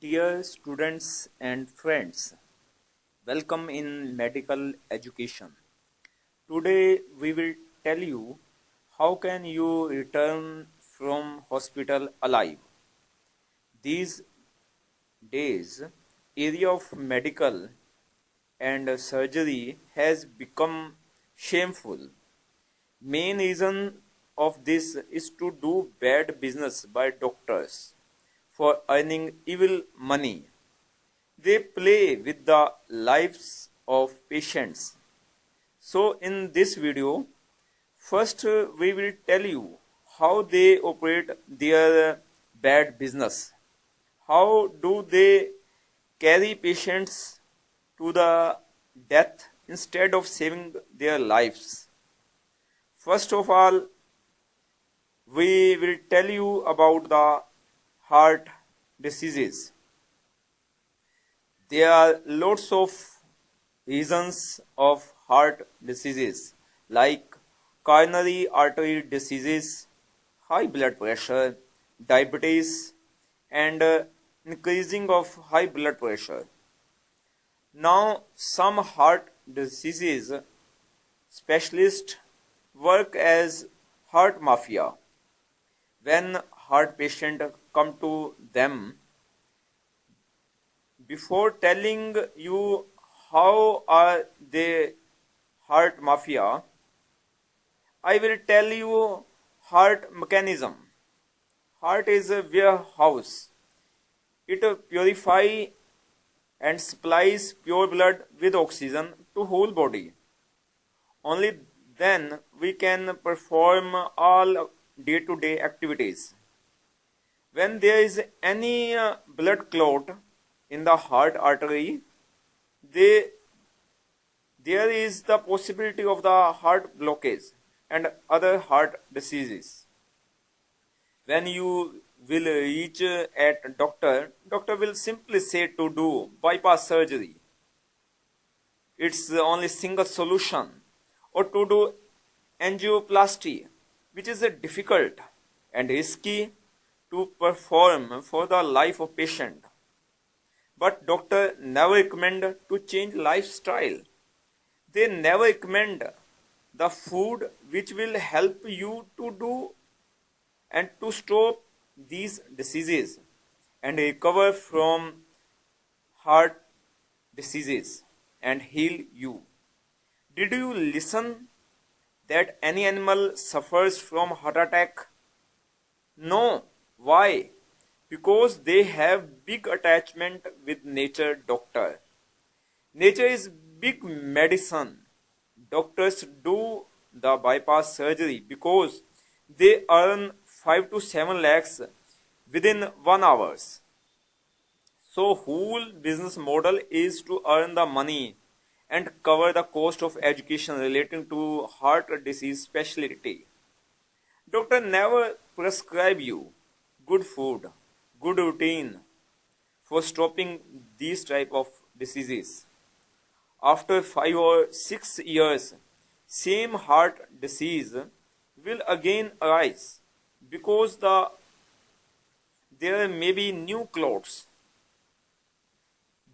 Dear students and friends, welcome in medical education. Today we will tell you how can you return from hospital alive. These days area of medical and surgery has become shameful. Main reason of this is to do bad business by doctors for earning evil money. They play with the lives of patients. So in this video, first uh, we will tell you how they operate their bad business. How do they carry patients to the death instead of saving their lives? First of all, we will tell you about the heart diseases. There are lots of reasons of heart diseases like coronary artery diseases, high blood pressure, diabetes, and uh, increasing of high blood pressure. Now, some heart diseases specialists work as heart mafia. When heart patient come to them, before telling you how are they heart mafia, I will tell you heart mechanism. Heart is a warehouse. It purify and supplies pure blood with oxygen to whole body. Only then we can perform all day-to-day -day activities. When there is any uh, blood clot in the heart artery, they, there is the possibility of the heart blockage and other heart diseases. When you will reach at doctor, doctor will simply say to do bypass surgery. It's the only single solution or to do angioplasty, which is a difficult and risky to perform for the life of patient. But doctor never recommend to change lifestyle. They never recommend the food which will help you to do and to stop these diseases and recover from heart diseases and heal you. Did you listen that any animal suffers from heart attack? No. Why? Because they have big attachment with nature doctor. Nature is big medicine. Doctors do the bypass surgery because they earn 5 to 7 lakhs within 1 hours. So whole business model is to earn the money and cover the cost of education relating to heart disease specialty. Doctor never prescribe you good food, good routine for stopping these type of diseases. After 5 or 6 years, same heart disease will again arise because the there may be new clots.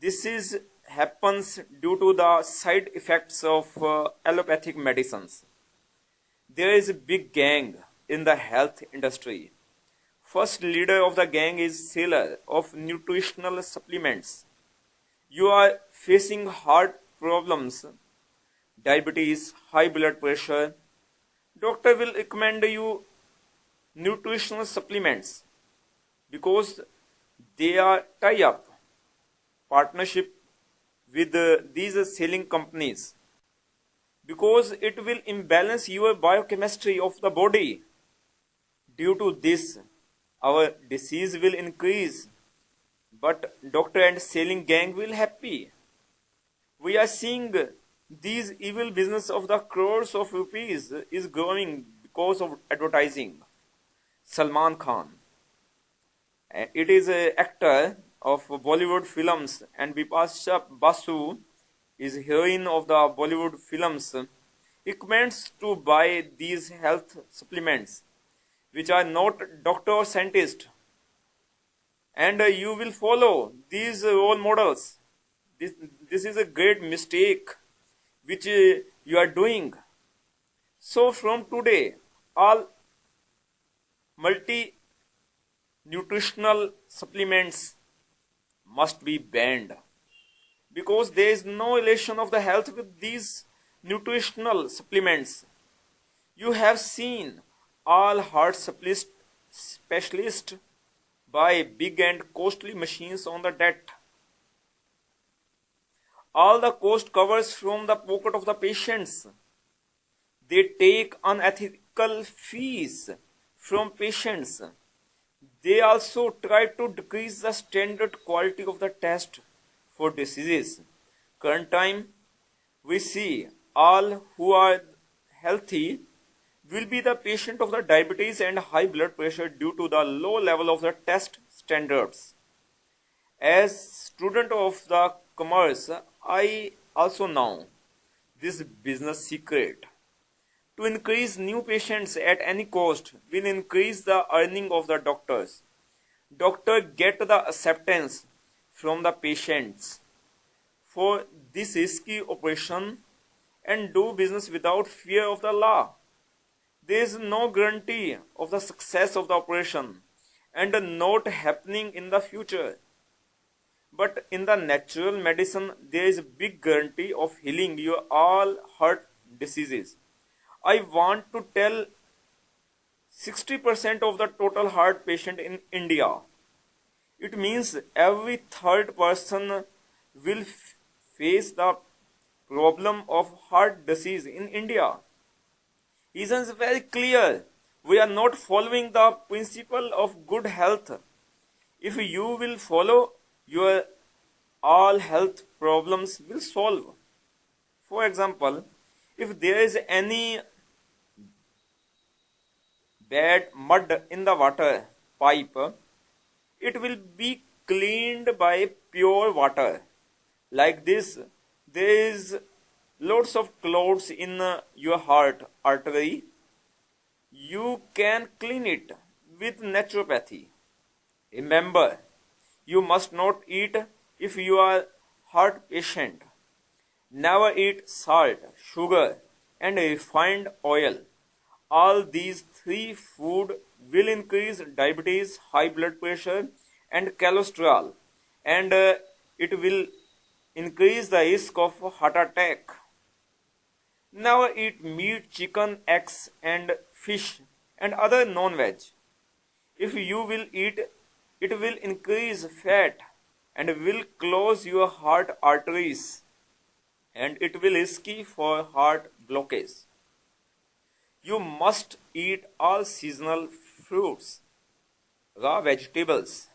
This is happens due to the side effects of uh, allopathic medicines. There is a big gang in the health industry First leader of the gang is seller of nutritional supplements. You are facing heart problems, diabetes, high blood pressure. Doctor will recommend you nutritional supplements because they are tie up partnership with uh, these selling companies. Because it will imbalance your biochemistry of the body. Due to this our disease will increase. But doctor and selling gang will happy. We are seeing these evil business of the crores of rupees is growing because of advertising. Salman khan. It is an actor of bollywood films and bipasha basu is heroine of the bollywood films recommends to buy these health supplements which are not doctor or scientist. And you will follow these role models. This this is a great mistake which uh, you are doing. So from today all multi nutritional supplements must be banned because there is no relation of the health with these nutritional supplements you have seen all heart specialists buy big and costly machines on the debt. All the cost covers from the pocket of the patients. They take unethical fees from patients. They also try to decrease the standard quality of the test for diseases. Current time, we see all who are healthy will be the patient of the diabetes and high blood pressure due to the low level of the test standards. As student of the commerce, I also know this business secret. To increase new patients at any cost will increase the earning of the doctors. Doctor get the acceptance from the patients for this risky operation and do business without fear of the law. There is no guarantee of the success of the operation and not happening in the future. But in the natural medicine, there is a big guarantee of healing your all heart diseases. I want to tell 60% of the total heart patient in India. It means every third person will face the problem of heart disease in India. Reason is very clear. We are not following the principle of good health. If you will follow, your all health problems will solve. For example, if there is any bad mud in the water pipe, it will be cleaned by pure water. Like this, there is lots of clots in your heart artery. You can clean it with naturopathy. Remember you must not eat if you are heart patient. Never eat salt sugar and refined oil all these three food will increase diabetes high blood pressure and cholesterol and uh, it will increase the risk of heart attack Never eat meat, chicken, eggs and fish and other non-veg. If you will eat, it will increase fat and will close your heart arteries and it will risky for heart blockage. You must eat all seasonal fruits, raw vegetables.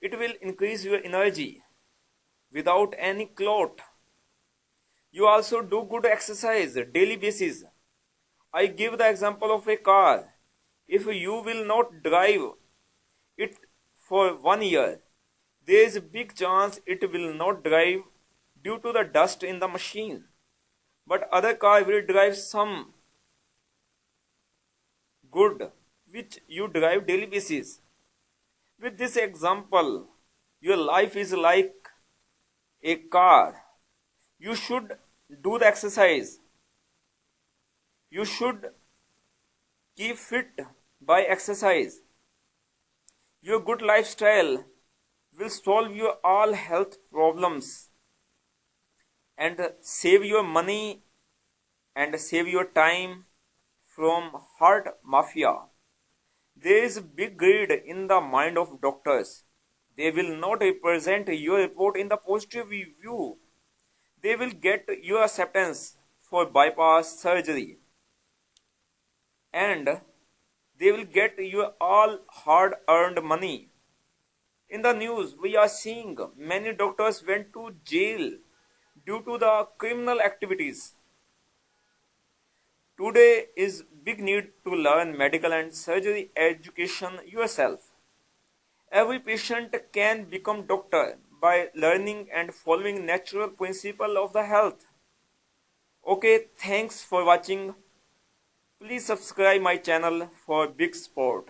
It will increase your energy without any clot you also do good exercise daily basis. I give the example of a car. If you will not drive it for one year there is a big chance it will not drive due to the dust in the machine. But other car will drive some good which you drive daily basis. With this example your life is like a car. You should do the exercise. You should keep fit by exercise. Your good lifestyle will solve your all health problems and save your money and save your time from heart mafia. There is big greed in the mind of doctors. They will not represent your report in the positive view they will get your acceptance for bypass surgery. And they will get your all hard earned money. In the news we are seeing many doctors went to jail due to the criminal activities today is big need to learn medical and surgery education yourself every patient can become doctor by learning and following natural principle of the health. Okay, thanks for watching. Please subscribe my channel for big support.